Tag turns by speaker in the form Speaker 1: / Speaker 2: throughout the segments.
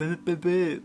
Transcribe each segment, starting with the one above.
Speaker 1: bebe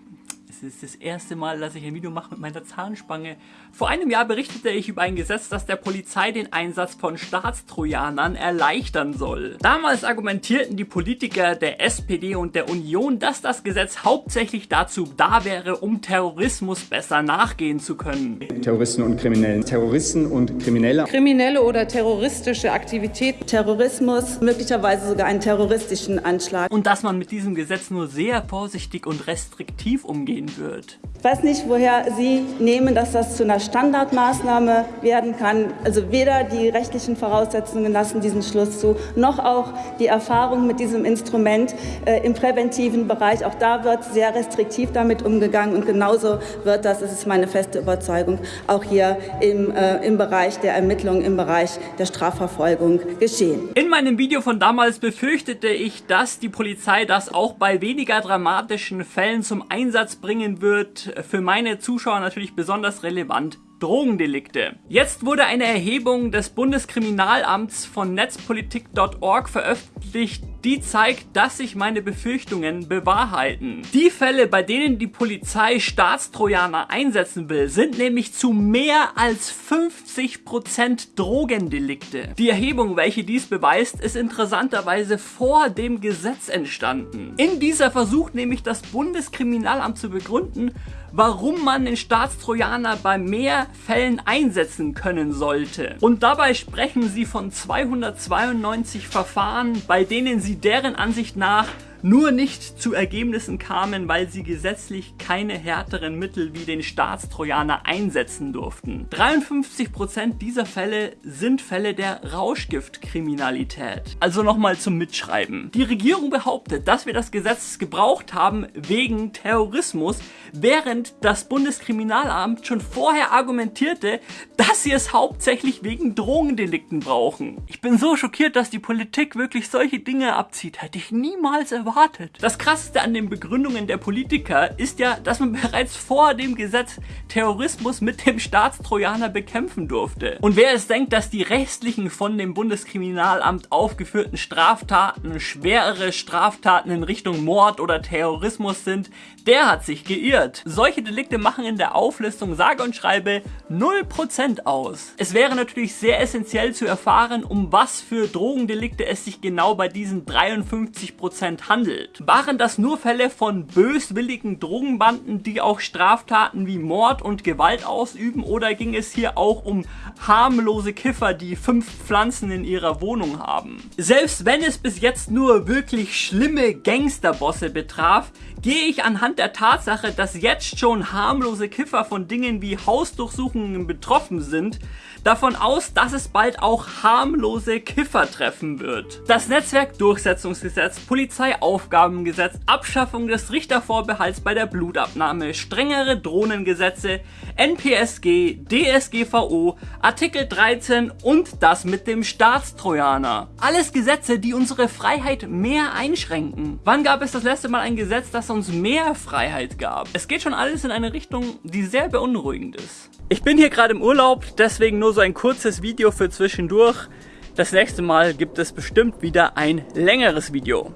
Speaker 1: Es ist das erste Mal, dass ich ein Video mache mit meiner Zahnspange. Vor einem Jahr berichtete ich über ein Gesetz, das der Polizei den Einsatz von Staatstrojanern erleichtern soll. Damals argumentierten die Politiker der SPD und der Union, dass das Gesetz hauptsächlich dazu da wäre, um Terrorismus besser nachgehen zu können.
Speaker 2: Terroristen und Kriminellen. Terroristen und Kriminelle.
Speaker 3: Kriminelle oder terroristische Aktivität.
Speaker 4: Terrorismus, möglicherweise sogar einen terroristischen Anschlag.
Speaker 1: Und dass man mit diesem Gesetz nur sehr vorsichtig und restriktiv umgehen wird.
Speaker 4: Ich weiß nicht, woher Sie nehmen, dass das zu einer Standardmaßnahme werden kann. Also weder die rechtlichen Voraussetzungen lassen diesen Schluss zu, noch auch die Erfahrung mit diesem Instrument äh, im präventiven Bereich. Auch da wird sehr restriktiv damit umgegangen und genauso wird das, das ist meine feste Überzeugung, auch hier im, äh, im Bereich der Ermittlung, im Bereich der Strafverfolgung geschehen.
Speaker 1: In meinem Video von damals befürchtete ich, dass die Polizei das auch bei weniger dramatischen Fällen zum Einsatz bringen wird, für meine Zuschauer natürlich besonders relevant. Drogendelikte. Jetzt wurde eine Erhebung des Bundeskriminalamts von netzpolitik.org veröffentlicht, die zeigt, dass sich meine Befürchtungen bewahrheiten. Die Fälle, bei denen die Polizei Staatstrojaner einsetzen will, sind nämlich zu mehr als 50% Drogendelikte. Die Erhebung, welche dies beweist, ist interessanterweise vor dem Gesetz entstanden. In dieser versucht nämlich das Bundeskriminalamt zu begründen, warum man den Staatstrojaner bei mehr Fällen einsetzen können sollte. Und dabei sprechen sie von 292 Verfahren, bei denen sie deren Ansicht nach nur nicht zu Ergebnissen kamen, weil sie gesetzlich keine härteren Mittel wie den Staatstrojaner einsetzen durften. 53% dieser Fälle sind Fälle der Rauschgiftkriminalität. Also nochmal zum Mitschreiben. Die Regierung behauptet, dass wir das Gesetz gebraucht haben wegen Terrorismus, während das Bundeskriminalamt schon vorher argumentierte, dass sie es hauptsächlich wegen Drogendelikten brauchen. Ich bin so schockiert, dass die Politik wirklich solche Dinge abzieht. Hätte ich niemals erwartet erwartet. Das krasseste an den Begründungen der Politiker ist ja, dass man bereits vor dem Gesetz Terrorismus mit dem Staatstrojaner bekämpfen durfte. Und wer es denkt, dass die restlichen von dem Bundeskriminalamt aufgeführten Straftaten schwerere Straftaten in Richtung Mord oder Terrorismus sind, der hat sich geirrt. Solche Delikte machen in der Auflistung sage und schreibe 0% aus. Es wäre natürlich sehr essentiell zu erfahren, um was für Drogendelikte es sich genau bei diesen 53% handelt handelt. Waren das nur Fälle von böswilligen Drogenbanden, die auch Straftaten wie Mord und Gewalt ausüben oder ging es hier auch um harmlose Kiffer, die fünf Pflanzen in ihrer Wohnung haben? Selbst wenn es bis jetzt nur wirklich schlimme Gangsterbosse betraf, gehe ich anhand der Tatsache, dass jetzt schon harmlose Kiffer von Dingen wie Hausdurchsuchungen betroffen sind, davon aus, dass es bald auch harmlose Kiffer treffen wird. Das Netzwerkdurchsetzungsgesetz, Polizeiaufgabengesetz, Abschaffung des Richtervorbehalts bei der Blutabnahme, strengere Drohnengesetze, NPSG, DSGVO, Artikel 13 und das mit dem Staatstrojaner. Alles Gesetze, die unsere Freiheit mehr einschränken. Wann gab es das letzte Mal ein Gesetz, das uns mehr Freiheit gab? Es geht schon alles in eine Richtung, die sehr beunruhigend ist. Ich bin hier gerade im Urlaub, deswegen nur so ein kurzes Video für zwischendurch. Das nächste Mal gibt es bestimmt wieder ein längeres Video.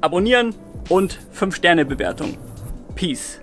Speaker 1: Abonnieren und 5 Sterne Bewertung. Peace.